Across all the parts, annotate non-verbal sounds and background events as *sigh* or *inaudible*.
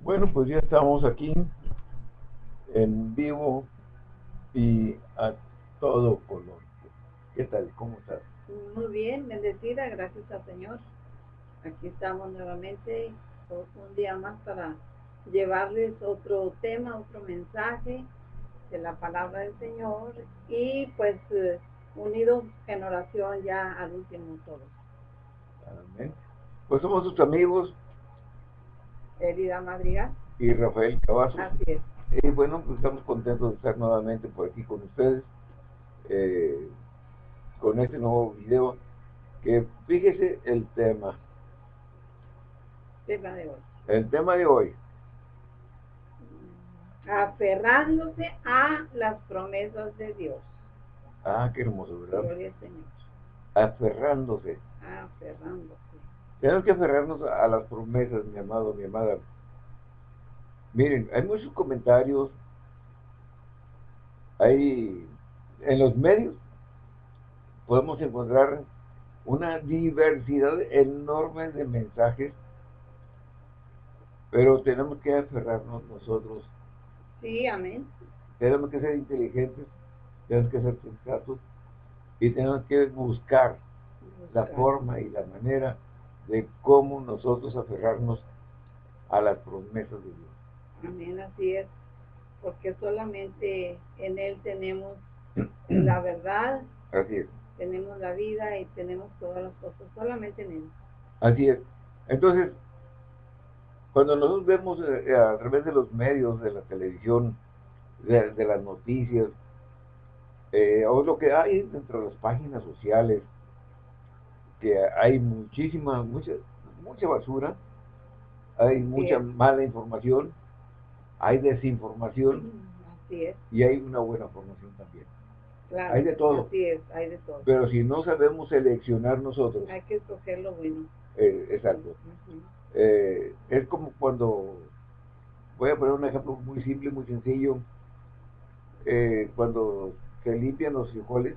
Bueno, pues ya estamos aquí en vivo y a todo color. ¿Qué tal? ¿Cómo estás? Muy bien, bendecida, gracias al Señor. Aquí estamos nuevamente, un día más para llevarles otro tema, otro mensaje de la palabra del Señor y pues eh, unidos en oración ya al último todo. Amén. Pues somos sus amigos. Elida Madrigal. Y Rafael Cavazos. Así es. Y bueno, pues estamos contentos de estar nuevamente por aquí con ustedes. Eh, con este nuevo video que fíjese el tema. Tema de hoy. El tema de hoy. Aferrándose a las promesas de Dios. Ah, qué hermoso, ¿verdad? Gloria al Señor. Aferrándose. Aferrándose. Tenemos que aferrarnos a las promesas, mi amado, mi amada. Miren, hay muchos comentarios, hay en los medios podemos encontrar una diversidad enorme de mensajes, pero tenemos que aferrarnos nosotros. Sí, amén. Tenemos que ser inteligentes, tenemos que ser sensatos y tenemos que buscar, la forma y la manera de cómo nosotros aferrarnos a las promesas de Dios. Amén, así es, porque solamente en Él tenemos *clears throat* la verdad, así es. tenemos la vida y tenemos todas las cosas, solamente en Él. Así es. Entonces, cuando nosotros vemos eh, a través de los medios, de la televisión, de, las noticias, eh, o lo que hay dentro de las páginas sociales, que hay muchísima, mucha, mucha basura, hay mucha mala información, hay desinformación y hay una buena formación también. hay de todo. Así es, hay de todo. Pero si no sabemos seleccionar nosotros. Hay que escoger lo bueno. Eh, exacto. Eh, es como cuando, voy a poner un ejemplo muy simple, muy sencillo, eh, cuando se limpian los frijoles,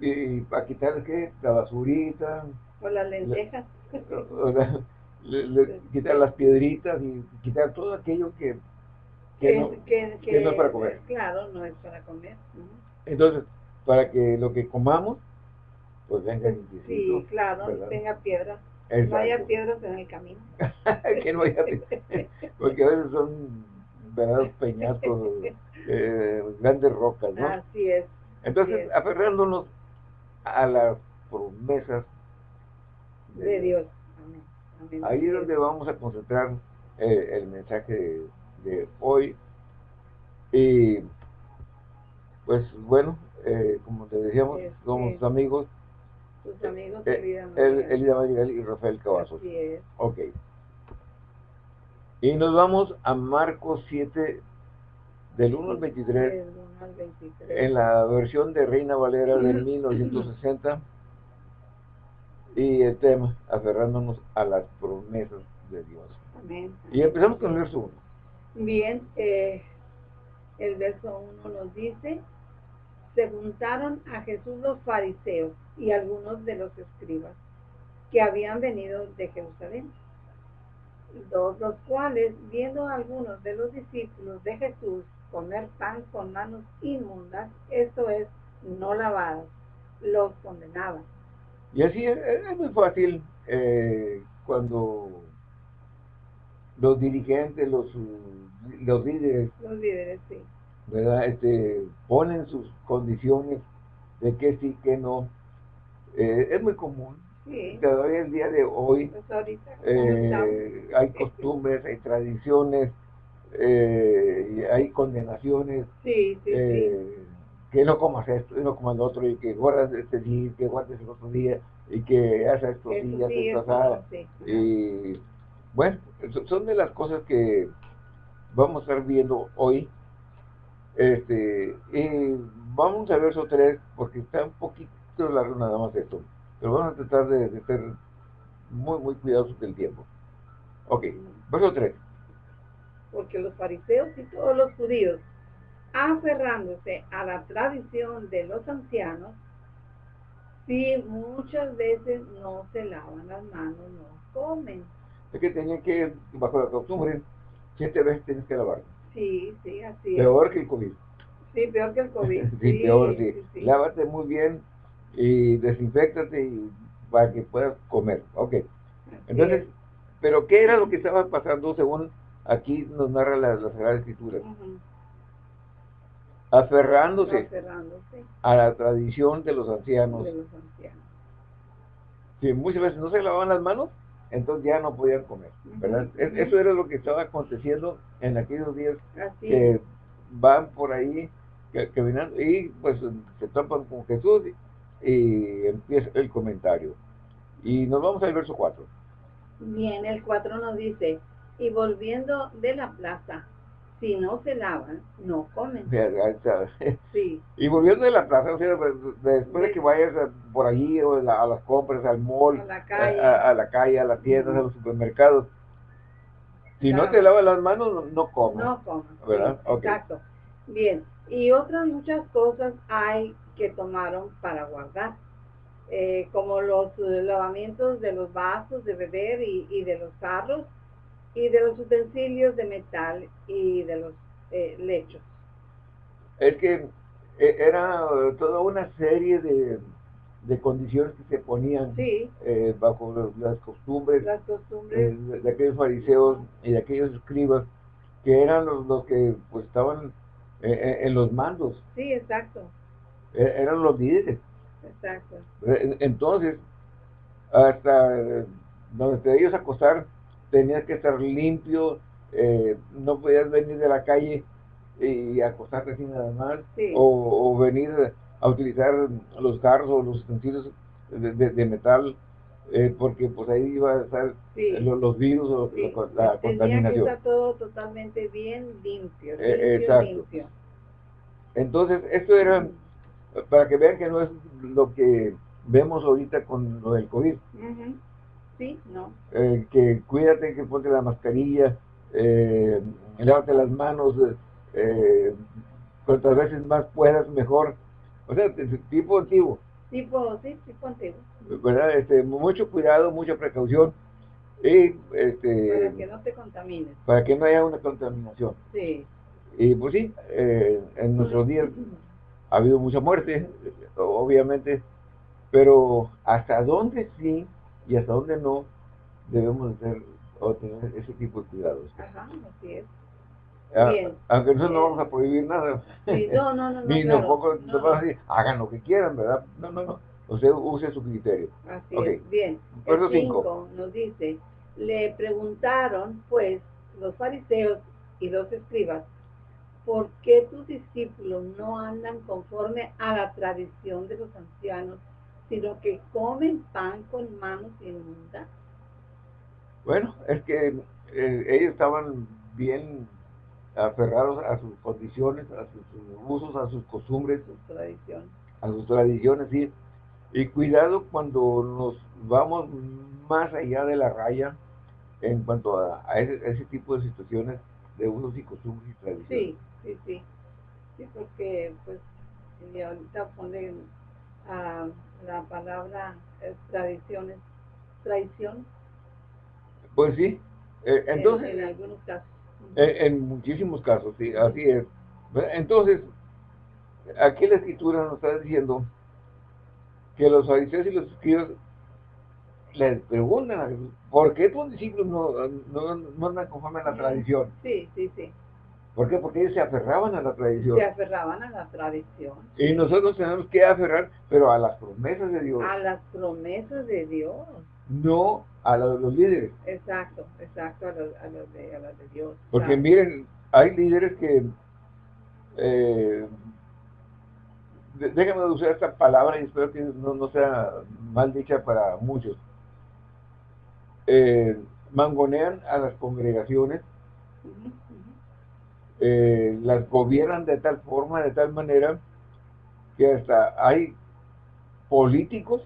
y para quitar ¿qué? la basurita. O las lentejas. quitar las piedritas y quitar todo aquello que, que, no, es para comer. Claro, no es para comer. Entonces, para que lo que comamos, pues venga Sí, claro, tenga piedras. No haya piedras en el camino. *laughs* que no haya *laughs* Porque a veces son verdaderos peñatos, eh, grandes rocas, ¿no? Así es. Entonces, aferrándonos a las promesas de, Dios. Ahí es donde vamos a concentrar eh, el mensaje de, hoy. Y pues bueno, eh, como te decíamos, somos amigos. Tus amigos, eh, Elida Madrigal y Rafael Cavazos. Ok. Y nos vamos a Marcos 7, del 1 al 23, en la versión de Reina Valera del 1960, y el tema, aferrándonos a las promesas de Dios. Amén. Y empezamos con el verso 1. Bien, eh, el verso 1 nos dice, se juntaron a Jesús los fariseos y algunos de los escribas que habían venido de Jerusalén dos los cuales, viendo a algunos de los discípulos de Jesús comer pan con manos inmundas, esto es, no lavadas, los condenaban. Y así es, muy fácil eh, cuando los dirigentes, los, los líderes, los líderes, sí. ¿verdad? Este, ponen sus condiciones de que sí, que no. Eh, es muy común Sí. Todavía el día de hoy pues eh, hay costumbres, hay tradiciones, eh, hay condenaciones. Eh, que no comas esto, y no comas lo otro, y que guardas este día, que guardes el otro día, y que haces estos días, Y bueno, son de las cosas que vamos a estar viendo hoy. Este, y vamos a verso 3, porque está un poquito largo nada más esto. Pero vamos a tratar de, ser muy, muy cuidadosos del tiempo. Ok, verso 3. Porque los fariseos y todos los judíos aferrándose a la tradición de los ancianos, si muchas veces no se lavan las manos, no comen. Es que tenía que, bajo la costumbre, siete veces tienes que lavar. Sí, sí, así Peor que el COVID. Sí, peor que el COVID. *laughs* sí, peor, sí. Lávate muy bien y desinfectate y, para que puedas comer. Ok. Entonces, pero ¿qué era lo que estaba pasando según aquí nos narra la, la Sagrada Escritura? aferrándose, a la tradición de los ancianos. Si muchas veces no se lavaban las manos, entonces ya no podían comer, Eso era lo que estaba aconteciendo en aquellos días que van por ahí caminando y pues se topan con Jesús y empieza el comentario. Y nos vamos al verso 4. Bien, el 4 nos dice, y volviendo de la plaza, si no se lavan, no comen. *laughs* Sí. Y volviendo de la plaza, o sea, pues, después de que vayas por allí o a las compras, al mall, a la calle, a, la, calle, a las tiendas, a los supermercados, si no te lavas las manos, no comes. No comes. ¿Verdad? Exacto. Bien. Y otras muchas cosas hay que tomaron para guardar. Eh, como los lavamientos de los vasos de beber y, y de los carros, y de los utensilios de metal y de los eh, lechos. Es que eh, era toda una serie de, condiciones que se ponían eh, bajo las costumbres, de, aquellos fariseos y de aquellos escribas que eran los, que pues estaban en los mandos. Sí, exacto. E, eran los líderes. Exacto. Entonces, hasta donde ellos acostar tenías que estar limpio, eh, no podías venir de la calle y acostarte así nada más, o, venir a utilizar los carros o los utensilios de, metal, eh, porque pues ahí iba a estar los, virus o la contaminación. Que estar todo totalmente bien limpio, eh, exacto. Entonces, esto era para que vean que no es lo que vemos ahorita con lo del COVID. Sí, no. Eh, que cuídate, que ponte la mascarilla, eh, lávate las manos, eh, cuantas veces más puedas, mejor. O sea, tipo antiguo. Tipo, sí, tipo antiguo. ¿Verdad? Este, mucho cuidado, mucha precaución. Y, este, para que no te contamines. Para que no haya una contaminación. Sí. Y pues sí, eh, en nuestros días *laughs* ha habido mucha muerte, obviamente, pero hasta dónde sí y hasta dónde no debemos hacer o tener ese tipo de cuidados. Ajá, así es. Ah, aunque nosotros no vamos a prohibir nada. Sí, no, no, no. *laughs* Ni tampoco no, decir, hagan lo que quieran, ¿verdad? No, no, no. Usted use su criterio. Así es. Bien. El 5 nos dice, le preguntaron, pues, los fariseos y los escribas, ¿por qué tus discípulos no andan conforme a la tradición de los ancianos sino que comen pan con manos inmundas? Bueno, es que eh, ellos estaban bien aferrados a sus condiciones, a sus, usos, a sus costumbres, a sus tradiciones, sí. Y cuidado cuando nos vamos más allá de la raya en cuanto a, ese, tipo de situaciones de usos y costumbres y tradiciones. Sí, sí, sí. Sí, porque pues ahorita ponen a la palabra es tradiciones, traición. Pues sí, eh, entonces... En, algunos casos. En, muchísimos casos, sí, así es. Entonces, aquí la escritura nos está diciendo que los fariseos y los escribas les preguntan a Jesús, ¿por qué tus discípulos no, no, no andan conforme a la tradición? Sí, sí, sí. ¿Por qué? Porque ellos se aferraban a la tradición. Se aferraban a la tradición. Y nosotros tenemos que aferrar, pero a las promesas de Dios. A las promesas de Dios. No a los, los líderes. Exacto, exacto, a los, a los, de, a los de, Dios. Porque miren, hay líderes que... Eh, déjame usar esta palabra y espero que no, sea mal dicha para muchos. Eh, mangonean a las congregaciones eh, las gobiernan de tal forma, de tal manera, que hasta hay políticos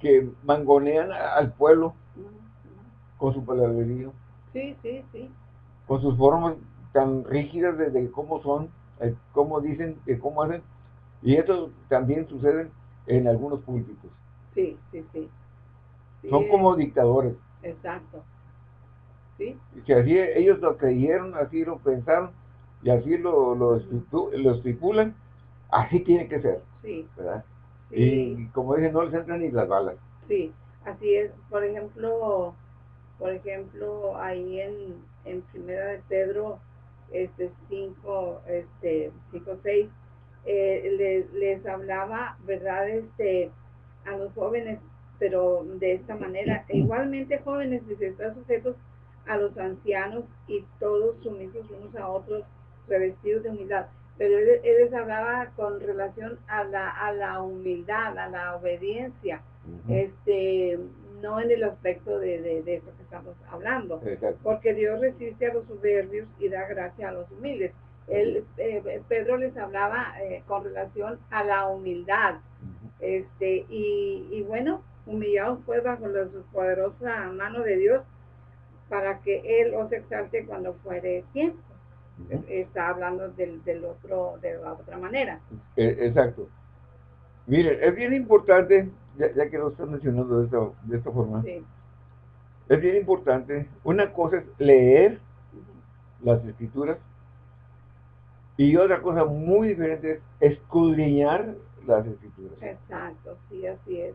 que mangonean al pueblo con su palabrerío. Sí, sí, sí. Con sus formas tan rígidas de, cómo son eh, cómo dicen, eh, cómo hacen, y esto también sucede en algunos púlpitos. Sí, sí, sí. Son como dictadores. Exacto. Sí. Que así ellos lo creyeron, así lo pensaron, y así lo, lo, estipulan, así tiene que ser. Sí. ¿verdad? Y como dicen, no les entran ni las balas. Sí, así es. Por ejemplo, por ejemplo, ahí en, en Primera de Pedro, este 5, este 5, 6, eh, les, les hablaba, ¿verdad? Este, a los jóvenes, pero de esta manera, e igualmente jóvenes, dice, están sujetos a los ancianos y todos sumisos unos a otros, revestidos de humildad. Pero él, les hablaba con relación a la, a la humildad, a la obediencia, este no en el aspecto de, de, eso que estamos hablando, porque Dios resiste a los soberbios y da gracia a los humildes. Él, eh, Pedro les hablaba eh, con relación a la humildad, este y, y bueno, humillados pues bajo la poderosa mano de Dios para que Él os exalte cuando fuere tiempo. Está hablando del, del, otro, de la otra manera. E, exacto. Miren, es bien importante, ya, que lo están mencionando de esta, de esta forma, es bien importante, una cosa es leer las escrituras y otra cosa muy diferente es escudriñar las escrituras. Exacto, sí, así es.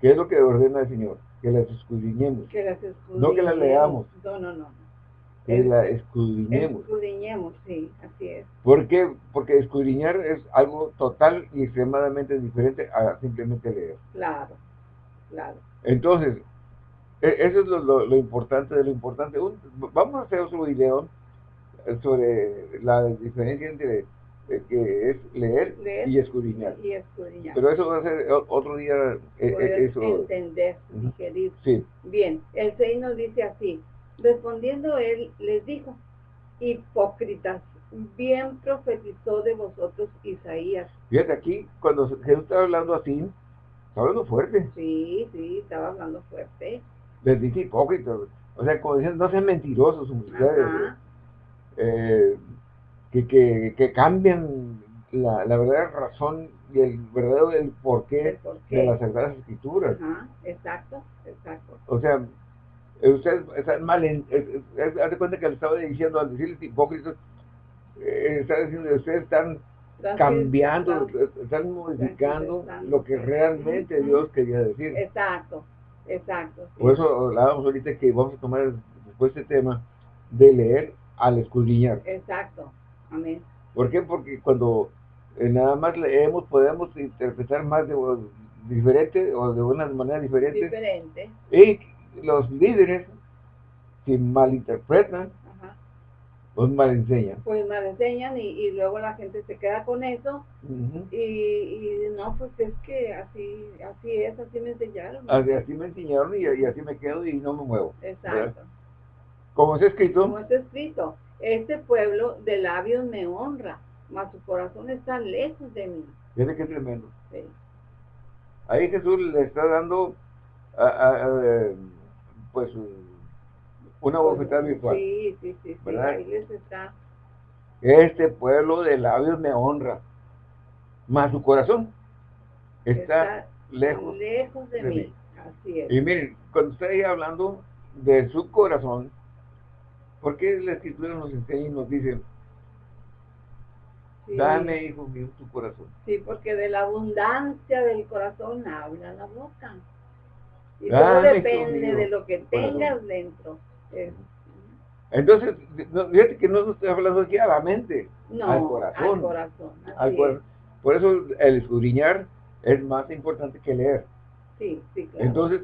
¿Qué es lo que ordena el Señor? Que las escudriñemos. Que las escudriñemos. No que las leamos. No, no, no. Que la escudriñemos. Escudriñemos, sí, así es. ¿Por qué? Porque escudriñar es algo total y extremadamente diferente a simplemente leer. Claro, claro. Entonces, e, eso es lo, importante de lo importante. vamos a hacer otro video sobre la diferencia entre que es leer, y, escudriñar. Pero eso va a ser otro día. Eh, eso. Entender, digerir. Sí. Bien, el 6 nos dice así. Respondiendo él, les dijo, hipócritas, bien profetizó de vosotros Isaías. Fíjate aquí, cuando Jesús estaba hablando así, estaba hablando fuerte. Sí, sí, estaba hablando fuerte. Les dice hipócritas. O sea, como dicen, no sean mentirosos, eh, que, que, cambian la, la, verdadera razón y el verdadero el porqué, de las Sagradas Escrituras. exacto, exacto. O sea, ustedes están mal, en, haz de cuenta que le estaba diciendo al decirles hipócritas, eh, está diciendo ustedes están cambiando, están modificando lo que realmente Dios quería decir. Exacto, exacto. Por eso hablábamos ahorita que vamos a tomar después este tema de leer al escudriñar. Exacto. Amén. ¿Por qué? Porque cuando eh, nada más leemos podemos interpretar más de diferente o de una manera diferente. Diferente. Y los líderes, si malinterpretan, pues mal enseñan. Pues mal enseñan y, luego la gente se queda con eso y, no, pues es que así así es, así me enseñaron. Así, me enseñaron y, así me quedo y no me muevo. Exacto. Como está escrito. Como está escrito. Este pueblo de labios me honra, mas su corazón está lejos de mí. Fíjate qué tremendo. Ahí Jesús le está dando, pues, una pues, bofetada virtual. Sí, sí, sí, ahí les está. Este pueblo de labios me honra, mas su corazón está, lejos, lejos de, mí. Así es. Y miren, cuando estoy hablando de su corazón, ¿Por qué la escritura nos enseña y nos dice, dame, hijo mío, tu corazón? Sí, porque de la abundancia del corazón habla la boca. Y todo depende de lo que tengas dentro. Entonces, fíjate que no estoy hablando aquí a la mente, no, al corazón. Al corazón, al corazón. Por eso el escudriñar es más importante que leer. Sí, sí, claro. Entonces,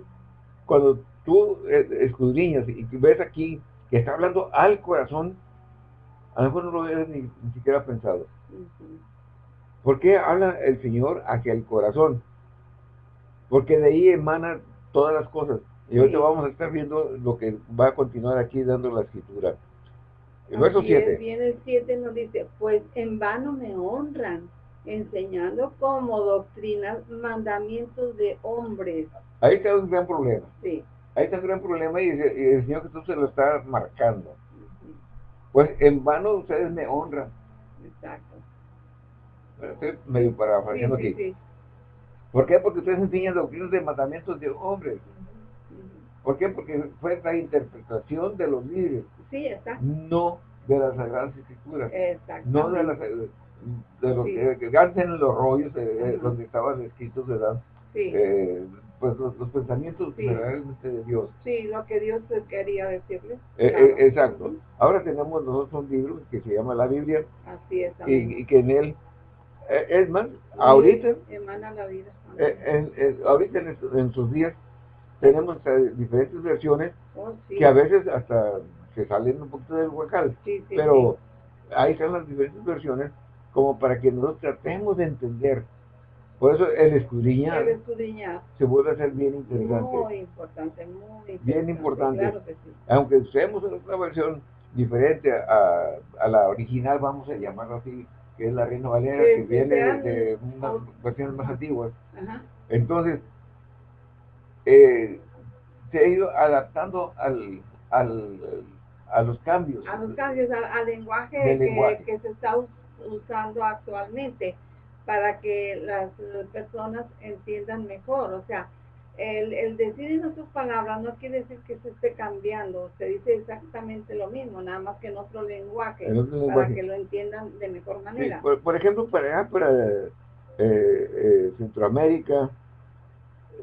cuando tú eh, escudriñas y ves aquí que está hablando al corazón, a lo mejor no lo habías ni, siquiera pensado. ¿Por qué habla el Señor hacia el corazón? Porque de ahí emanan todas las cosas. Y ahorita vamos a estar viendo lo que va a continuar aquí dando la escritura. El verso 7. Viene el 7 nos dice, pues en vano me honran, enseñando como doctrinas mandamientos de hombres. Ahí está un gran problema. Sí. Ahí está un gran problema y, el Señor Jesús se lo está marcando. Pues en vano ustedes me honran. Exacto. Estoy medio parafraseando sí, aquí. Sí, ¿Por qué? Porque ustedes enseñan doctrinas de mandamientos de hombres. ¿Por qué? Porque fue la interpretación de los líderes. Sí, está. No de las Sagradas Escrituras. Exacto. No de las de los que, que antes en los rollos eh, donde estaban escritos, ¿verdad? Sí. Eh, pues los, los pensamientos Sí. verdaderamente de Dios. Sí, lo que Dios quería decirles. Eh, Claro. eh, exacto. Ahora tenemos nosotros un libro que se llama la Biblia Así es. y, y que en él, eh, es más, ahorita, Sí, Emana la vida. eh, en, en- ahorita en, sus días, tenemos diferentes versiones Oh, sí. que a veces hasta se salen un poquito del huacal, pero ahí están las diferentes versiones como para que nosotros tratemos de entender. Por eso el escudriñar El escudriñar. se vuelve a ser bien interesante. Muy importante, muy importante. Bien importante. Claro que sí. Aunque usemos una versión diferente a, a la original, vamos a llamarlo así, que es la Reina Valera, Sí, que viene de, de unas versiones más antiguas. Ajá. Entonces, eh, se ha ido adaptando al, al, a los cambios. A los cambios, al, al lenguaje, que, lenguaje. que se está us- usando actualmente para que las personas entiendan mejor. O sea, el, el decir en otras palabras no quiere decir que se esté cambiando, se dice exactamente lo mismo, nada más que en otro lenguaje, En otro para que lo entiendan de mejor Sí, manera. por, por ejemplo, para eh, eh, Centroamérica,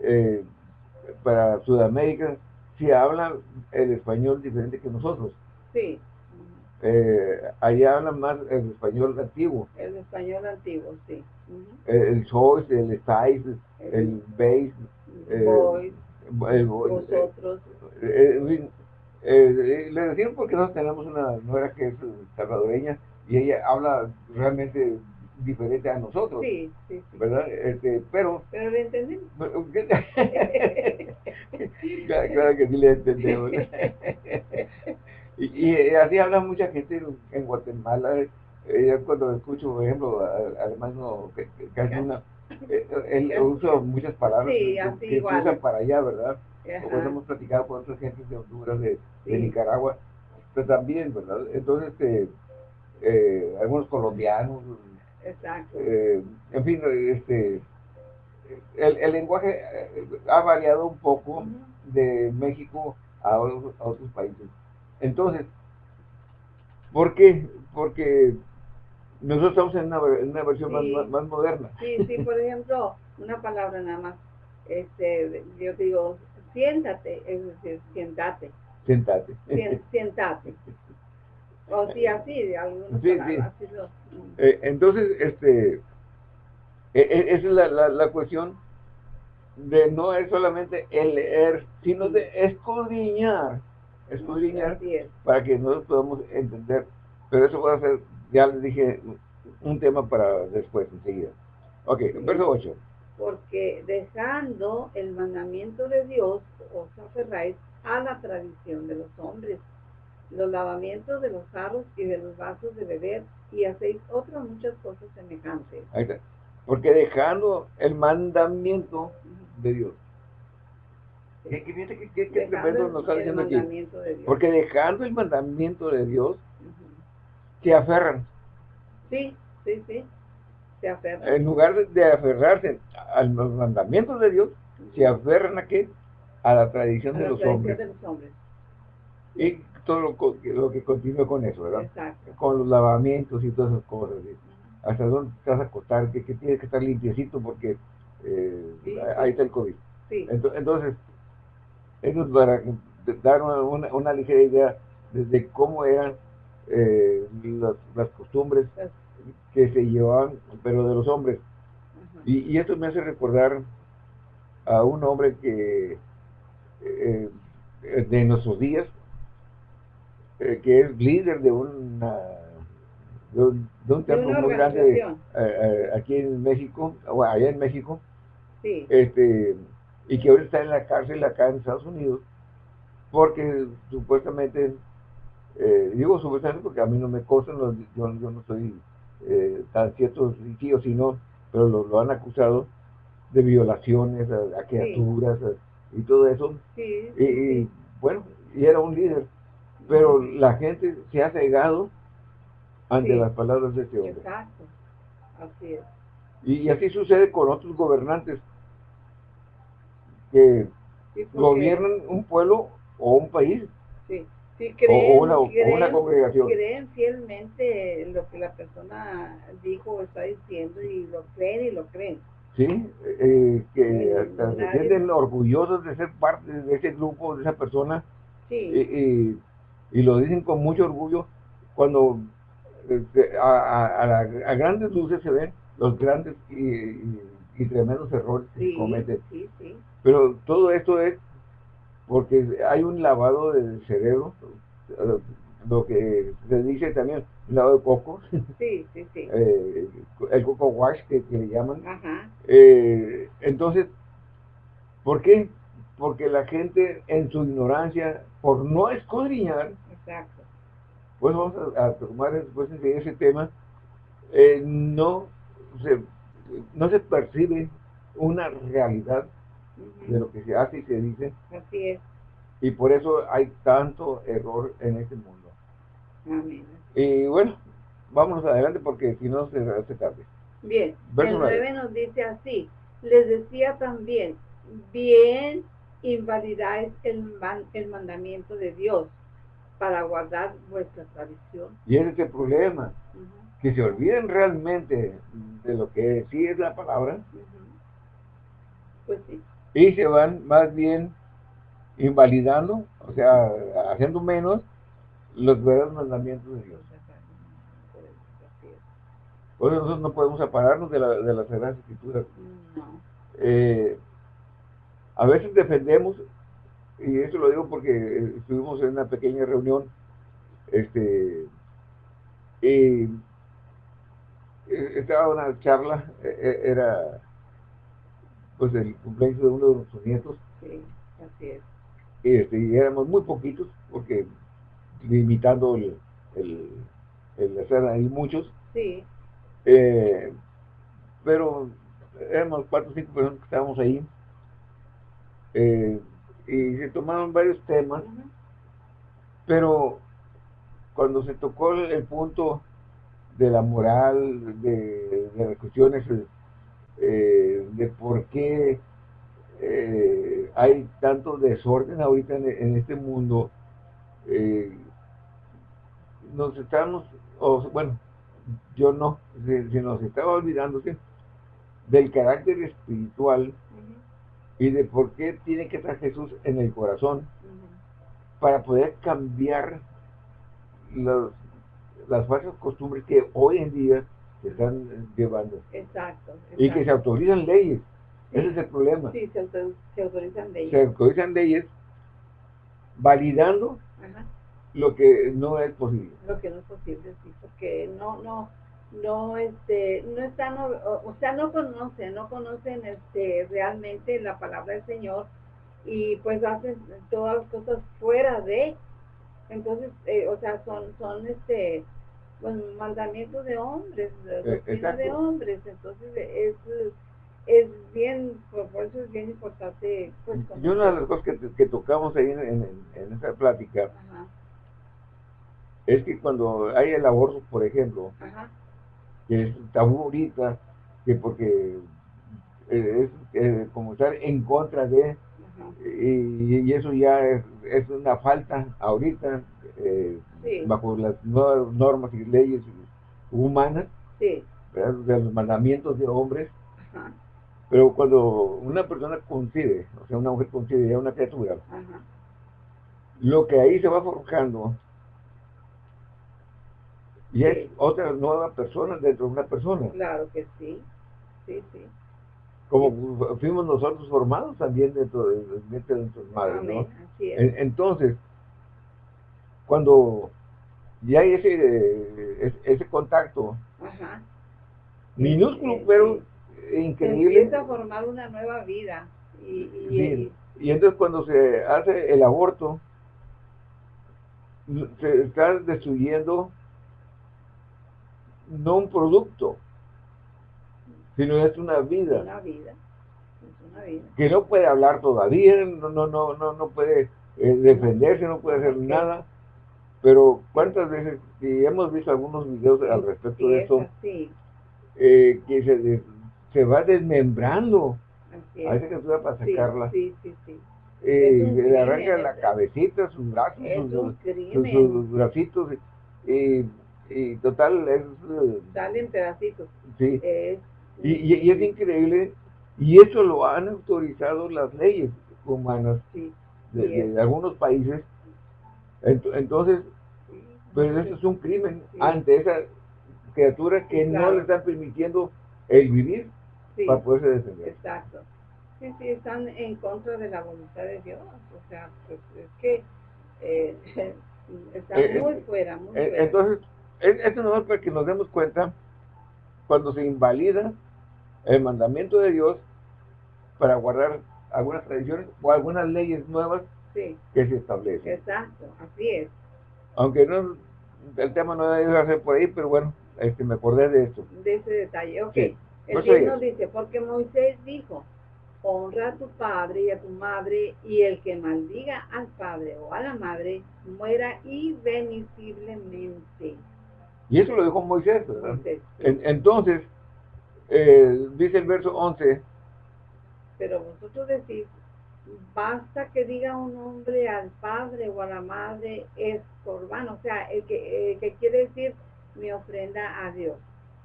eh, para Sudamérica, se habla el español diferente que nosotros. Sí, Eh, allá hablan más el español antiguo. el español antiguo, sí. Ujú. El, el sois, el estáis, el veis, eh, Voy, el, vo- vosotros, eh, eh, le decimos porque nosotros tenemos una nuera que es salvadoreña y ella habla realmente diferente a nosotros, sí, sí, sí. ¿verdad? Este, pero, Pero lo entendemos. *laughs* claro, claro que sí le entendemos. *laughs* y, y así habla mucha gente en, Guatemala. Eh, yo cuando escucho, por ejemplo, además no, que, hay una, eh, él usa muchas palabras Sí, que, así que se igual. usan para allá, ¿verdad? Como hemos platicado con otras gentes de Honduras, de. Nicaragua, pero también, ¿verdad? Entonces, este, eh, algunos colombianos, Exacto. eh, en fin, este, el, el lenguaje ha variado un poco de México a otros países. Entonces, ¿por qué? Porque nosotros estamos en una, en una versión más, Sí. más, más moderna. Sí, sí, por ejemplo, una palabra nada más. Este, yo digo, siéntate, es decir, siéntate, sien- *laughs* siéntate. O sí, así, de algunas Sí, palabras, así lo- Eh, entonces, este, e- e- esa es la, la, la cuestión de no es solamente el leer, sino de escudriñar, escudriñar Así es. para que nosotros podamos entender. Pero eso va a ser, ya les dije, un tema para después, enseguida. Ok, verso 8. Porque dejando el mandamiento de Dios, os aferráis a la tradición de los hombres, los lavamientos de los jarros y de los vasos de beber, y hacéis otras muchas cosas semejantes. Ahí está. Porque dejando el mandamiento de Dios. Porque dejando el mandamiento de Dios, se aferran. Sí, sí, sí. Se aferra. En lugar de, de aferrarse a los mandamientos de Dios, se aferran a qué? A la tradición A de la los tradición hombres. de los hombres. Y todo lo, que- lo que continúa con eso, ¿verdad? Exacto. Con los lavamientos y todas esas cosas. ¿sí? Hasta dónde te vas a acostar, que, que tienes que estar limpiecito porque eh, Sí, ahí sí. está el COVID. Entonces, es para dar una, ligera idea de, de cómo eran eh, las, las costumbres que se llevaban, pero de los hombres. Y, y esto me hace recordar a un hombre que eh, de nuestros días, eh, que es líder de una de un, de un templo muy grande aquí en México, o allá en México, Sí, este y que ahora está en la cárcel acá en Estados Unidos, porque supuestamente, eh, digo supuestamente porque a mí no me consta, no- yo, yo no soy eh, tan cierto si sí o si no, pero lo, lo han acusado de violaciones a, a criaturas y todo eso, sí, y, sí, y, bueno, y era un líder, pero la gente se ha cegado ante las palabras de este hombre. Exacto, así es. Y, así sucede con otros gobernantes que gobiernan un pueblo o un país. Sí. Sí, creen, o, una, una, congregación. Creen fielmente lo que la persona dijo o está diciendo y lo creen y lo creen. Sí, eh, que hasta se sienten orgullosos de ser parte de ese grupo, de esa persona. Sí. y lo dicen con mucho orgullo cuando este, a, a, grandes luces se ven los grandes y, tremendos errores que se cometen. Pero todo esto es porque hay un lavado del cerebro, lo que se dice también, un lavado de coco. Sí, sí, sí. *laughs* Eh, el coco wash que, le llaman. Eh, entonces, ¿por qué? Porque la gente en su ignorancia, por no escudriñar, Exacto. pues vamos a, tomar después ese tema, eh, no, se, no se percibe una realidad de lo que se hace y se dice. Así es. Y por eso hay tanto error en este mundo. Amén. Y bueno, vámonos adelante porque si no se hace tarde. Bien, el 9 nos dice así, les decía también, bien invalidáis el, el mandamiento de Dios para guardar vuestra tradición. Y ese es el problema, que se olviden realmente de lo que sí es la palabra. Pues sí y se van más bien invalidando, o sea, haciendo menos los verdaderos mandamientos de Dios. Por nosotros no podemos separarnos de la, de las Sagradas Escrituras. Eh, a veces defendemos, y eso lo digo porque estuvimos en una pequeña reunión, este, y estaba una charla, e, e, era pues el cumpleaños de uno de nuestros nietos. Sí, así es. Este, y éramos muy poquitos, porque limitando el, el, el hacer ahí muchos. Sí. Eh, pero éramos cuatro o cinco personas que estábamos ahí. Eh, y se tomaron varios temas, pero cuando se tocó el, punto de la moral, de, de las cuestiones eh, de por qué eh, hay tanto desorden ahorita en, este mundo, eh, nos estamos, o, bueno, yo no, si, nos estaba olvidándose del carácter espiritual y de por qué tiene que estar Jesús en el corazón para poder cambiar las falsas costumbres que hoy en día se están llevando. Exacto, Y que se autorizan leyes. Ese es el problema. Sí, se, autorizan leyes. Se autorizan leyes validando lo que no es posible. Lo que no es posible, sí, porque no, no, no, este, no están, o, sea, no conocen, no conocen, este, realmente la palabra del Señor y pues hacen todas las cosas fuera de, entonces, eh, o sea, son, son, este, bueno, mandamientos de hombres, doctrina de hombres, entonces es, es bien, por eso es bien importante. Pues, y una de las cosas que, que tocamos ahí en, en, en esta plática es que cuando hay el aborto, por ejemplo, que es tabú ahorita, que porque es, como estar en contra de, y, eso ya es, es, una falta ahorita, eh, bajo las nuevas normas y leyes humanas, de los mandamientos de hombres. Pero cuando una persona concibe, o sea, una mujer concibe ya una criatura, lo que ahí se va forjando y es otra nueva persona dentro de una persona. Claro que sí, sí, sí. Como fuimos nosotros formados también dentro de, dentro de nuestras madres, ¿no? Entonces, cuando ya hay ese, ese, contacto minúsculo, pero increíble. empieza a formar una nueva vida. Y, y, y, entonces cuando se hace el aborto, se está destruyendo no un producto, sino es una vida. Una vida. una vida. Que no puede hablar todavía, no, no, no, no, no puede eh, defenderse, no puede hacer nada Pero cuántas veces, y hemos visto algunos videos al respecto de eso, eh, que se, se va desmembrando a esa criatura para sacarla. Sí, sí, sí. Eh, le arranca la cabecita, sus brazos, sus, bracitos, y, y, total es... Salen pedacitos. Sí. y, y, es increíble, y eso lo han autorizado las leyes humanas de, algunos países. Entonces, pues eso es un crimen ante esa criatura que no le están permitiendo el vivir para poderse defender. Exacto. Sí, sí, están en contra de la voluntad de Dios. O sea, pues es que eh, *laughs* están eh, muy fuera, muy eh, fuera. Entonces, esto no es para que nos demos cuenta cuando se invalida el mandamiento de Dios para guardar algunas tradiciones o algunas leyes nuevas que se establecen. Exacto, así es. Aunque no, el tema no debe ser por ahí, pero bueno, este, me acordé de esto. De ese detalle, ok. El Dios nos dice, porque Moisés dijo, honra a tu padre y a tu madre, y el que maldiga al padre o a la madre, muera irremisiblemente. Y eso lo dijo Moisés, ¿verdad? entonces, eh, dice el verso 11, pero vosotros decís, basta que diga un hombre al padre o a la madre es corbano, o sea, el que, que quiere decir mi ofrenda a Dios,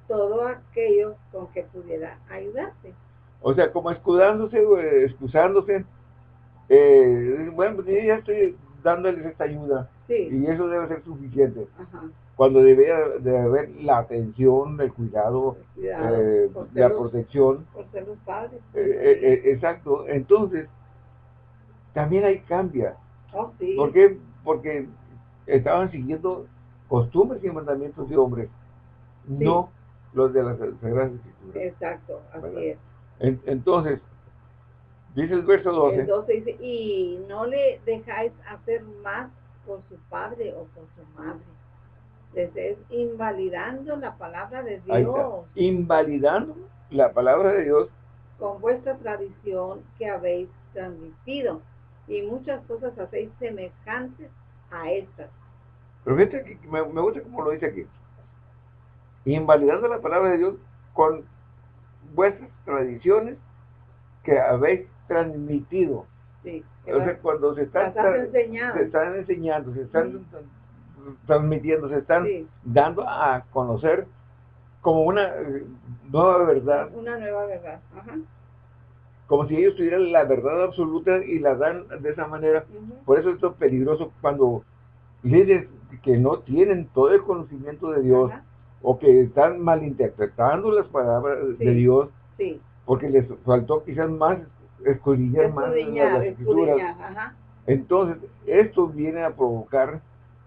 todo aquello con que pudiera ayudarse. O sea, como escudándose, excusándose, eh, bueno, pues ya estoy dándoles esta ayuda y eso debe ser suficiente. Cuando debería de haber la atención, el cuidado, eh, la protección. Por ser los padres. Eh, eh, exacto. Entonces, también hay cambia. Oh, sí. ¿Por qué? Porque estaban siguiendo costumbres y mandamientos de hombres, no los de las Sagradas Escrituras. Exacto, así es. entonces, dice el verso 12. El 12 dice, y no le dejáis hacer más por su padre o por su madre. Les es invalidando la palabra de Dios. Invalidando la palabra de Dios. Con vuestra tradición que habéis transmitido. Y muchas cosas hacéis semejantes a estas. Pero fíjate que me, gusta como lo dice aquí. Invalidando la palabra de Dios con vuestras tradiciones que habéis transmitido. Sí, o sea, cuando se están, se están enseñando, se están transmitiendo, se están dando a conocer como una eh, nueva verdad. Una nueva verdad, Como si ellos tuvieran la verdad absoluta y la dan de esa manera. Por eso esto es peligroso cuando líderes que no tienen todo el conocimiento de Dios o que están malinterpretando las palabras de Dios porque les faltó quizás más escudriñar más las escrituras. Entonces, esto viene a provocar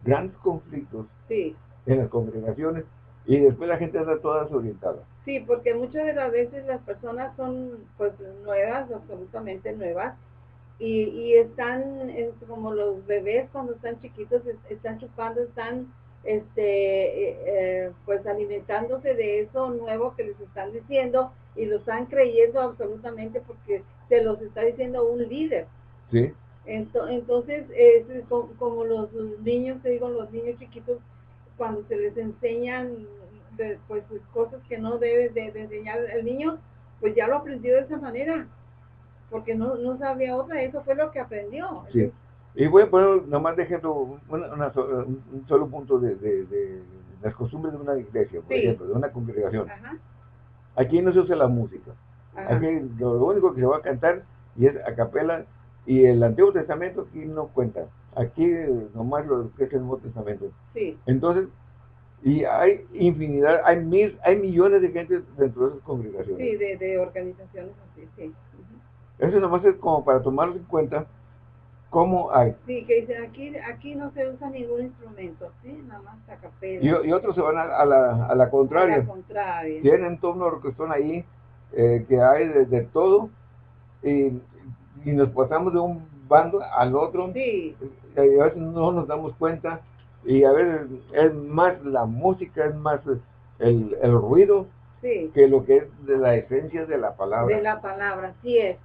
grandes conflictos en las congregaciones y después la gente anda toda desorientada. Sí, porque muchas de las veces las personas son pues nuevas, absolutamente nuevas, y, y están como los bebés cuando están chiquitos, están chupando, están este eh, eh, pues alimentándose de eso nuevo que les están diciendo y lo están creyendo absolutamente porque se los está diciendo un líder. Sí. Entonces, es como, los niños, te digo, los niños chiquitos, cuando se les enseñan pues cosas que no debe de, enseñar el niño, pues ya lo aprendió de esa manera, porque no, no sabía otra, eso fue lo que aprendió. Sí. Y voy a poner nomás de ejemplo un solo punto de, las costumbres de una iglesia, por ejemplo, de una congregación. Aquí no se usa la música. Aquí lo, único que se va a cantar y es a capela y el Antiguo Testamento aquí no cuenta. Aquí nomás lo que es el Nuevo Testamento. Sí. Entonces, y hay infinidad, hay mil, hay millones de gente dentro de esas congregaciones. Sí, de, organizaciones así, sí. Eso nomás es como para tomarlo en cuenta cómo hay. Sí, que dicen aquí, aquí no se usa ningún instrumento, sí, nada más a capela. Y, otros se van a, la, a la contraria. A la contraria. Tienen todo un orquestón ahí eh, que hay de, todo y, nos pasamos de un bando al otro sí. y a veces no nos damos cuenta y a ver es más la música es más el, ruido que lo que es de la esencia de la palabra de la palabra sí es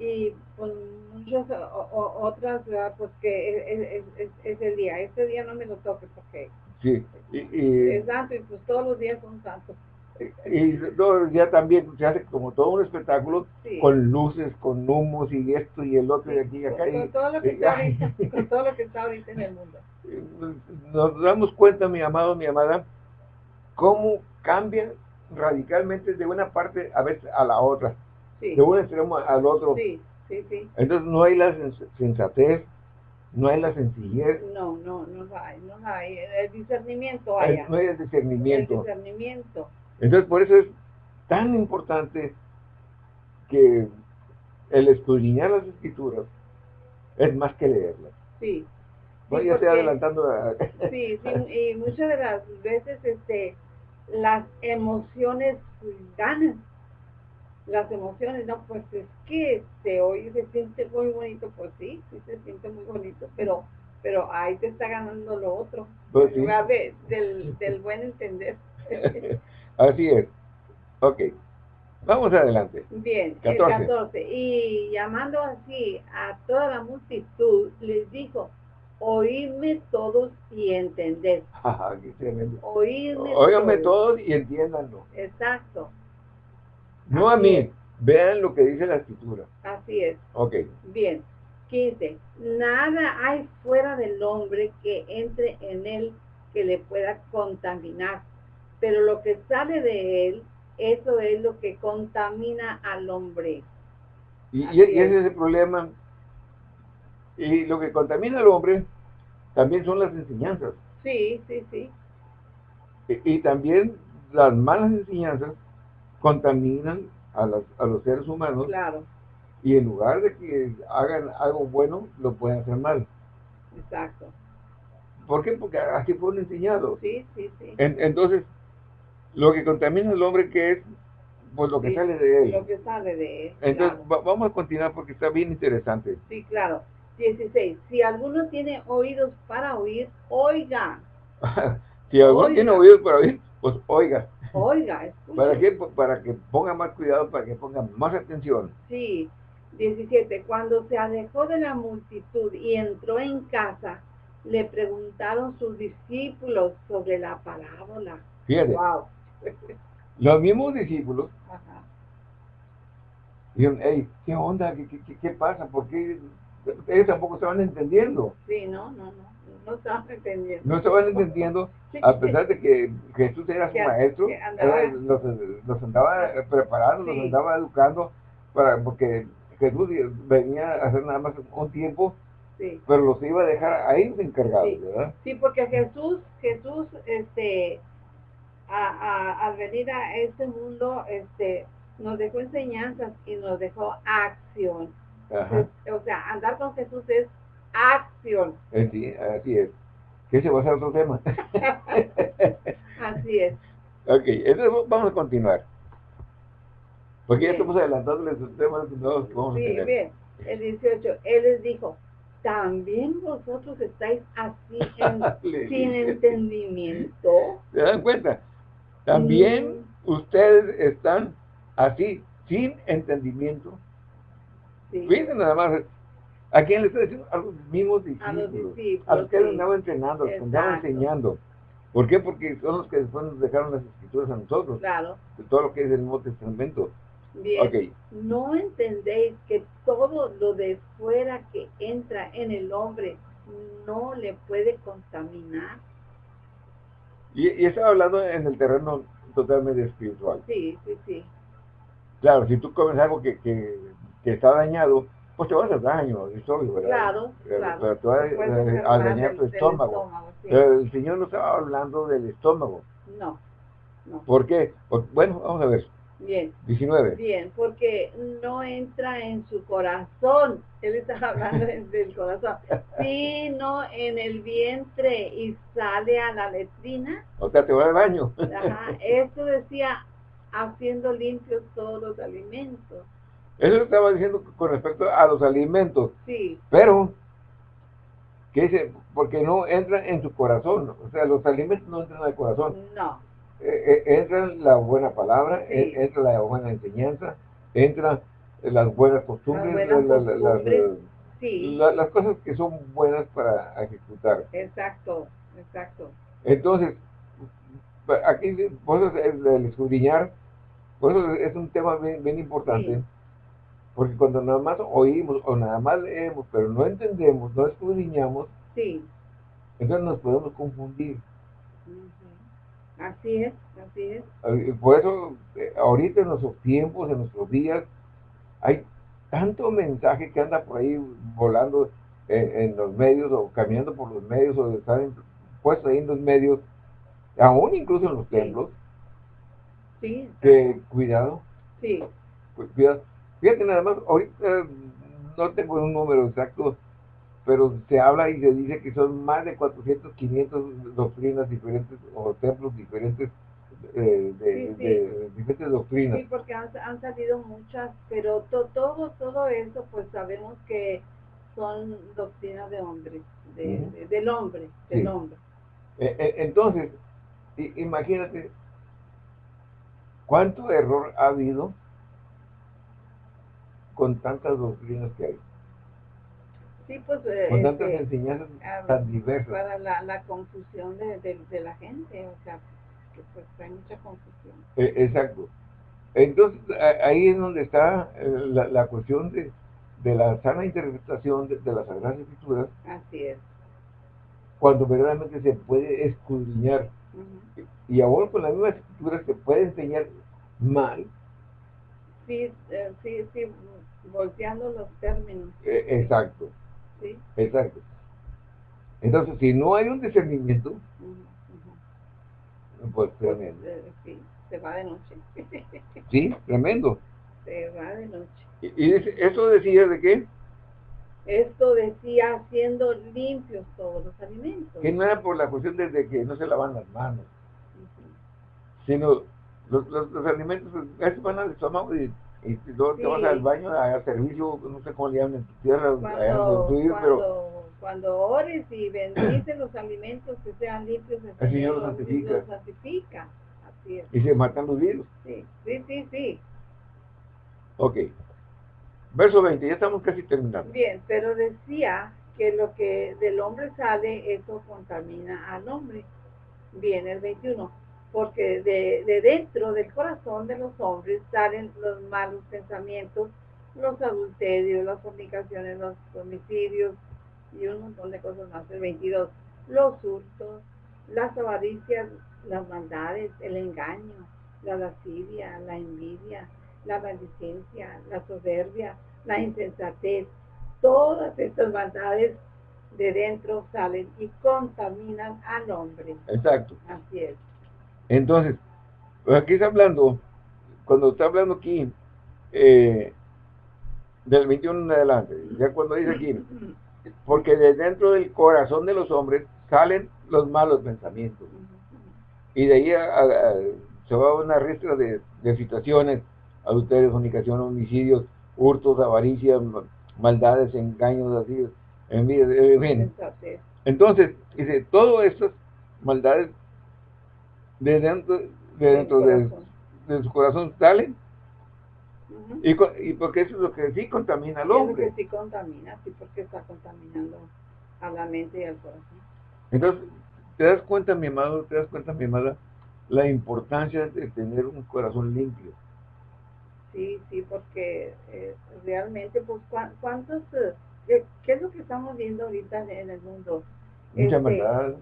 y pues muchas otras, pues que es, el día. Este día no me lo toque porque sí. es santo y pues todos los días son santos. Y todo día también se hace como todo un espectáculo con luces, con humos y esto y el otro y aquí y acá. Con, todo lo que está ahorita, *laughs* con todo lo que está ahorita en el mundo. Nos damos cuenta, mi amado, mi amada, cómo cambia radicalmente de una parte a veces a la otra de un extremo al otro. Sí, sí, sí. Entonces no hay la sensatez, no hay la sencillez. No, no, no hay, no hay. El discernimiento hay. No hay el discernimiento. El discernimiento. Entonces por eso es tan importante que el estudiar las escrituras es más que leerlas. Sí. Bueno, ya estoy adelantando. A... Sí, sí, y *laughs* muchas de las veces este, las emociones ganan las emociones, no, pues es que este, hoy se siente muy bonito, pues sí, sí se siente muy bonito, pero pero ahí te está ganando lo otro, pues del, del buen entender. *laughs* Así es. Ok. Vamos adelante. Bien, 14. el 14. Y llamando así a toda la multitud, les dijo, oídme todos y entended. *laughs* Oídme todos. y entiéndanlo. Exacto. No a mí. Vean lo que dice la escritura. Así es. Ok. Bien. 15. Nada hay fuera del hombre que entre en él que le pueda contaminar. Pero lo que sale de él, eso es lo que contamina al hombre. Y, ese es el problema. Y lo que contamina al hombre también son las enseñanzas. Sí, sí, sí. y también las malas enseñanzas contaminan a, a los seres humanos. Claro. Y en lugar de que hagan algo bueno, lo pueden hacer mal. Exacto. ¿Por qué? Porque así fueron enseñados. Sí, sí, sí. entonces, lo que contamina al hombre, que es? Pues lo que sale de él. Lo que sale de él. Entonces, vamos a continuar porque está bien interesante. Sí, claro. 16. Si alguno tiene oídos para oír, oiga. *laughs* si alguno tiene oídos para oír, pues oiga. Oiga, ¿Para qué? Para que ponga más cuidado, para que ponga más atención. Sí. 17. Cuando se alejó de la multitud y entró en casa, le preguntaron sus discípulos sobre la parábola. Fíjate. Wow. Los mismos discípulos Ajá. dijeron, hey, ¿qué onda? ¿Qué, qué, qué pasa? ¿Por qué? Ellos tampoco estaban entendiendo. Sí, no, no, no no estaban entendiendo. No estaban entendiendo, a pesar de que Jesús era su maestro, los, andaba preparando, los andaba educando, para porque Jesús venía a hacer nada más un tiempo, pero los iba a dejar ahí encargados, ¿verdad? Sí, porque Jesús, Jesús, este, al venir a este mundo, este, nos dejó enseñanzas y nos dejó acción. o sea, andar con Jesús es acción. Sí, así es. Que se va a ser otro tema. *laughs* así es. Ok, entonces vamos a continuar. Porque ya estamos adelantando los temas que vamos sí, a tener. bien. El 18, él les dijo, también vosotros estáis así *laughs* sin entendimiento. ¿Se dan cuenta? También ustedes están así, sin entendimiento. Sí. Fíjense nada más, ¿A quién le está diciendo? A los mismos discípulos. A los, que él andaba entrenando, a los que enseñando. ¿Por qué? Porque son los que después nos dejaron las escrituras a nosotros. Claro. De todo lo que es el Nuevo Testamento. Bien. No entendéis que todo lo de fuera que entra en el hombre no le puede contaminar. Y, y estaba hablando en el terreno totalmente espiritual. Sí, sí, sí. Claro, si tú comes algo que, que, que está dañado, pues te va a hacer daño el estómago, ¿verdad? Claro, claro. Pero te a, dañar tu estómago. el Señor no estaba hablando del estómago. No, no. ¿Por qué? bueno, vamos a ver. Bien. 19. Bien, porque no entra en su corazón. Él está hablando del corazón. Sino en el vientre y sale a la letrina. O sea, te va al baño. Ajá. Esto decía haciendo limpios todos los alimentos. Eso lo estaba diciendo con respecto a los alimentos. Sí. Pero, ¿qué dice? Porque no entran en su corazón. O sea, los alimentos no entran al corazón. No. Eh, eh, entra la buena palabra, entra la buena enseñanza, entra las buenas costumbres, Las buenas la- costumbres. las, Sí, la- las cosas que son buenas para ejecutar. exacto, exacto. Entonces, aquí, por eso el, el escudriñar, por eso es un tema bien, bien importante, Sí. porque cuando nada más oímos o nada más leemos, pero no entendemos, no escudriñamos, Sí. entonces nos podemos confundir. Así es, así es. Eh, Por eso, eh, ahorita en nuestros tiempos, en nuestros días, hay tanto mensaje que anda por ahí volando en, en los medios o caminando por los medios o están puestos ahí en los medios, aún incluso en los Sí. templos, Sí, que cuidado, sí. cu- cuidado. Fíjate nada más, ahorita no tengo un número exacto, pero se habla y se dice que son más de 400, 500 doctrinas diferentes o templos diferentes eh, de, Sí, sí. de diferentes doctrinas. Sí, porque han, han salido muchas, pero to- todo, todo eso, pues sabemos que son doctrinas de hombres, de, del hombre, del Sí. hombre. Eh, eh, entonces, imagínate cuánto error ha habido con tantas doctrinas que hay, Sí, pues eh, con tantas este, enseñanzas ah, tan diversas. para la, la confusión de, de, de la gente, o sea, que pues hay mucha confusión. Eh, exacto. Entonces, ahí es donde está eh, la, la cuestión de, de la sana interpretación de, de las Sagradas Escrituras, Así es. cuando verdaderamente se puede escudriñar. Ujú. Y aún con las mismas escrituras se puede enseñar mal, Sí, eh, sí, sí, volteando los términos, eh, exacto, sí. exacto. Entonces, si no hay un discernimiento, pues tremendo. eh, sí, se va de noche. *laughs* Sí, tremendo. se va de noche. Y, eso decía de qué? Esto decía haciendo limpios todos los alimentos. Que no era por la cuestión de, que no se lavan las manos, sino los, los, los alimentos van al estómago y, y luego te Sí. vas al baño a hacer servicio, no sé cómo le llaman en tu tierra, Cuando, vives, pero cuando, ores y bendices los alimentos que sean limpios, el, El Señor los los- santifica. los santifica. Así es. y se matan los virus. Sí, sí, sí, sí. Ok. Verso 20, ya estamos casi terminando. Bien, pero decía que lo que del hombre sale, eso contamina al hombre. Bien, el 21. Porque de, de dentro del corazón de los hombres salen los malos pensamientos, los adulterios, las fornicaciones, los homicidios y un montón de cosas más. El 22. Los hurtos, las avaricias, las maldades, el engaño, la lascivia, la envidia, la maldicencia, la soberbia, la insensatez, todas estas maldades de dentro salen y contaminan al hombre. Exacto. Así es. Entonces, pues aquí está hablando, cuando está hablando aquí, eh, del 21 en adelante, ya cuando dice aquí, porque de dentro del corazón de los hombres salen los malos pensamientos. Y de ahí a- a- a- se va una ristra de, de situaciones, adulterio, fornicación, homicidios, hurtos, avaricias, ma- maldades, engaños, así, envidia, eh, en fin. Entonces, dice, todas estas maldades de dentro de, dentro de, su corazón salen, y, y porque eso es lo que sí contamina al hombre. que sí contamina, sí, porque está contaminando a la mente y al corazón. Entonces, te das cuenta, mi amado, te das cuenta, mi amada, la importancia de tener un corazón limpio. Sí, sí, porque eh, realmente, pues, ¿cuá- ¿cuántos, eh, qué es lo que estamos viendo ahorita en el mundo? Mucha Este, maldad,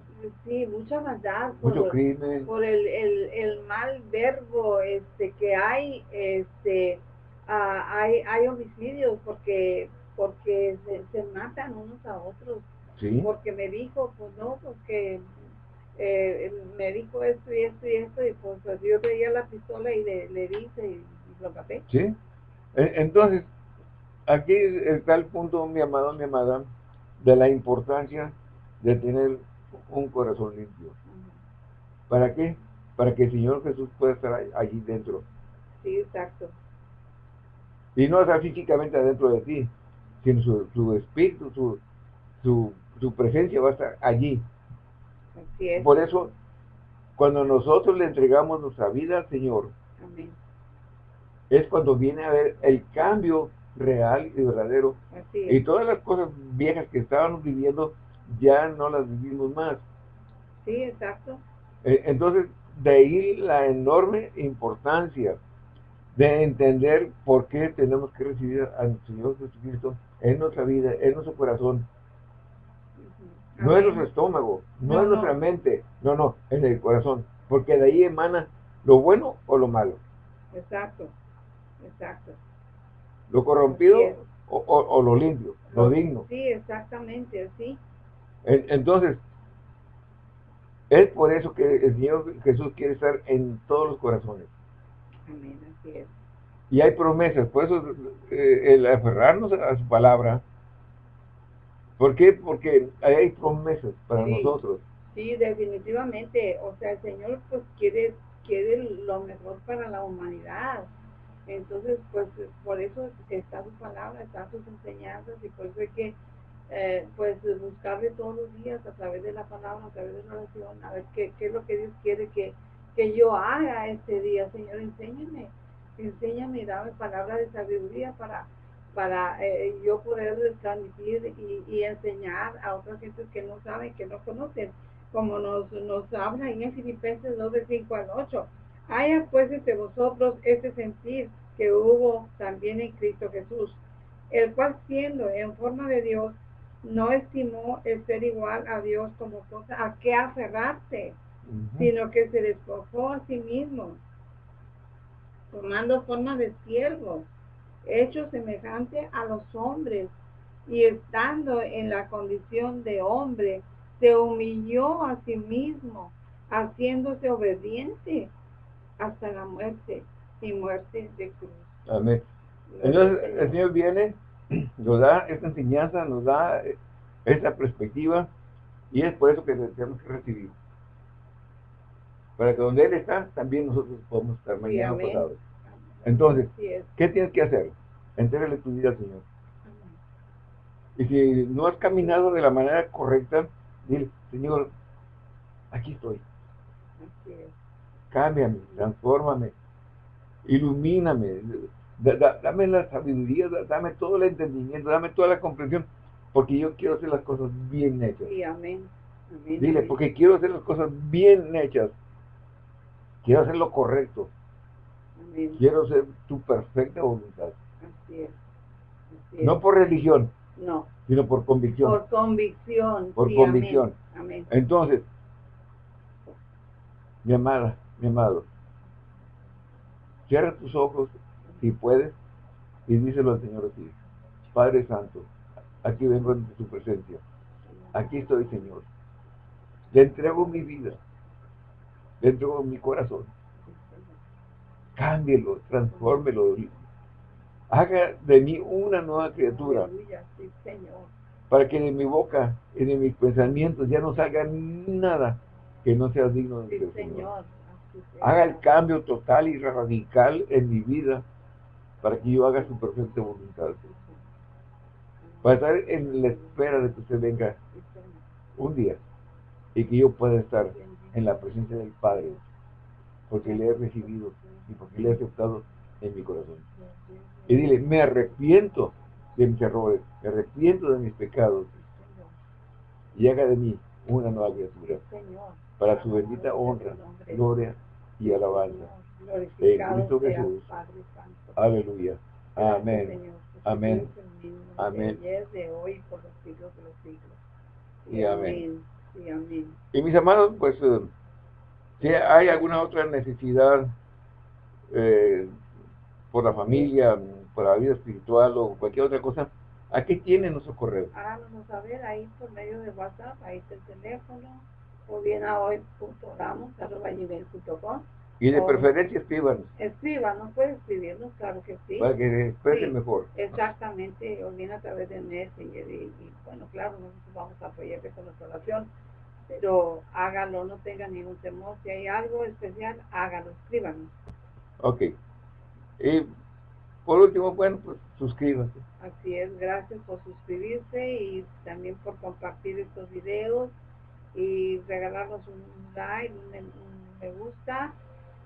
Sí, mucha maldad por, mucho crimen. por el, el, el mal verbo este, que hay, este, ah, hay, hay homicidios porque, porque se, se matan unos a otros, Sí, porque me dijo, pues no, porque eh, me dijo esto y esto y esto, y pues, pues, yo traía la pistola y le, le dije y, y lo maté. sí. E- Entonces, aquí está el punto, mi amado, mi amada, de la importancia de tener un corazón limpio. ¿Para qué? Para que el Señor Jesús pueda estar allí dentro. Sí, exacto. Y no estar físicamente adentro de ti, sino su, su espíritu, su, su, su presencia va a estar allí. Así es. Por eso, cuando nosotros le entregamos nuestra vida al Señor, Amén. es cuando viene a ver el cambio real y verdadero. Así Y es. todas las cosas viejas que estábamos viviendo ya no las vivimos más. Sí, exacto. Eh, Entonces, de ahí la enorme importancia de entender por qué tenemos que recibir al Señor Jesucristo en nuestra vida, en nuestro corazón, no en nuestro estómago, no, No, en nuestra no. mente, no, no, en el corazón, porque de ahí emana lo bueno o lo malo, Exacto. Exacto. lo corrompido o, o- o lo limpio, lo digno. Sí, exactamente, así. En- Entonces, es por eso que el Señor Jesús quiere estar en todos los corazones. Amén, así es. Y hay promesas, por eso eh, el aferrarnos a su palabra. ¿Por qué? Porque hay promesas para Sí. nosotros. Sí, definitivamente. O sea, el Señor pues quiere, quiere lo mejor para la humanidad. Entonces, pues por eso está su palabra, están sus enseñanzas y por eso hay que eh, pues buscarle todos los días a través de la palabra, a través de la oración, a ver qué, qué es lo que Dios quiere que, que yo haga este día. Señor, enséñame, enséñame dame palabra de sabiduría para para eh, yo poder transmitir y, y enseñar a otras gentes que no saben, que no conocen, como nos, nos habla en Filipenses 2 de 5 al 8. Haya pues entre vosotros ese sentir que hubo también en Cristo Jesús, el cual siendo en forma de Dios, no estimó el ser igual a Dios como cosa a qué aferrarse, sino que se despojó a sí mismo, tomando forma de siervo, hecho semejante a los hombres, y estando en la condición de hombre, se humilló a sí mismo, haciéndose obediente hasta la muerte y muerte de cruz. Amén. Entonces, el Señor viene, nos da esta enseñanza, nos da eh, esta perspectiva, y es por eso que tenemos que recibir. Para que donde Él está, también nosotros podamos estar Sí, mañana amén. pasado. Entonces. ¿qué tienes que hacer? Entrégale tu vida al Señor. Y si no has caminado de la manera correcta, dile, Señor, aquí estoy. Cámbiame, transfórmame, ilumíname, da- da- dame la sabiduría, da- dame todo el entendimiento, dame toda la comprensión, porque yo quiero hacer las cosas bien hechas. Sí, amén. Amén. Dile, amén. porque quiero hacer las cosas bien hechas. Quiero hacer lo correcto. Amén. Quiero hacer tu perfecta voluntad. Así es. Así es. No por religión, No, sino por convicción. por convicción. Por sí, convicción. Amén. amén. Entonces, mi amada, mi amado, cierra tus ojos si puedes y díselo al Señor así. Padre Santo, aquí vengo ante tu presencia. Aquí estoy, Señor. Le entrego mi vida. Le entrego mi corazón. Cámbielo, transfórmelo. Haga de mí una nueva criatura para que de mi boca y de mis pensamientos ya no salga nada que no sea digno de Sí, Señor. Haga el cambio total y radical en mi vida para que yo haga su perfecta voluntad. Para estar en la espera de que usted venga un día y que yo pueda estar en la presencia del Padre porque le he recibido y porque le he aceptado en mi corazón. Y dile, me arrepiento de mis errores, me arrepiento de mis pecados y haga de mí una nueva criatura para su bendita honra, gloria y alabanza. En Cristo Jesús. Padre Santo. Aleluya. Gracias, Amén. Señor. Amén. Amén. De ayer, de hoy, por los siglos de los siglos. Y amén. Amén. Y mis amados, pues, eh, si hay alguna otra necesidad eh, por la familia, por la vida espiritual o cualquier otra cosa, aquí tienen nuestro correo. Háganos saber ahí por medio de WhatsApp, ahí está el teléfono, o bien a hoy.oramos.com. Y de preferencia escríbanos Escríbanos, puede escribirnos, claro que sí. para que se exprese Sí. mejor. Exactamente, o bien a través de Messenger y, y, bueno, claro, nosotros vamos a apoyarle con nuestra oración, pero hágalo, no tenga ningún temor, si hay algo especial, hágalo, escríbanos. Ok. Y por último, bueno, pues suscríbase. Así es, gracias por suscribirse y también por compartir estos videos y regalarnos un like, un me gusta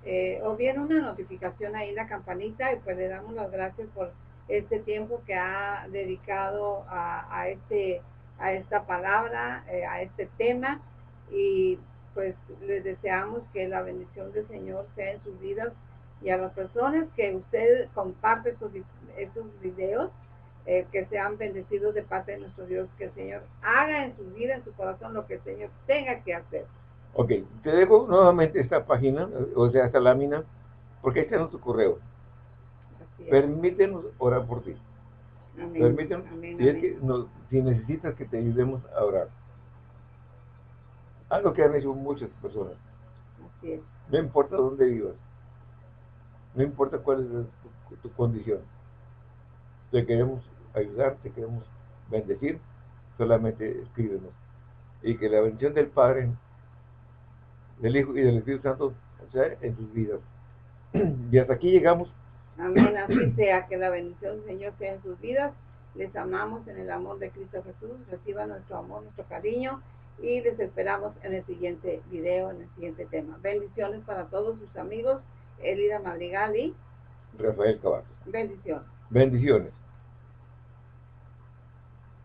eh, o bien una notificación ahí en la campanita y pues le damos las gracias por este tiempo que ha dedicado a, este a esta palabra, eh, a este tema y pues les deseamos que la bendición del Señor sea en sus vidas y a las personas que usted comparte estos, estos videos, eh, que sean bendecidos de parte de nuestro Dios, que el Señor haga en su vida, en su corazón, lo que el Señor tenga que hacer. Ok, te dejo nuevamente esta página, o sea, esta lámina, porque este es nuestro correo. Permítenos orar por ti. Permítenos, si, necesitas que te ayudemos a orar. Algo que han hecho muchas personas. No importa dónde vivas. No importa cuál es tu, condición. Te queremos ayudar, te queremos bendecir. Solamente escríbenos. Y que la bendición del Padre, del Hijo y del Espíritu Santo sea en tus vidas. *clears throat* Y hasta aquí llegamos. Amén, así sea, que la bendición del Señor sea en sus vidas. Les amamos en el amor de Cristo Jesús. Reciban nuestro amor, nuestro cariño y les esperamos en el siguiente video, en el siguiente tema. Bendiciones para todos sus amigos, Elida Madrigal y Rafael Cavazos. Bendiciones. Bendiciones.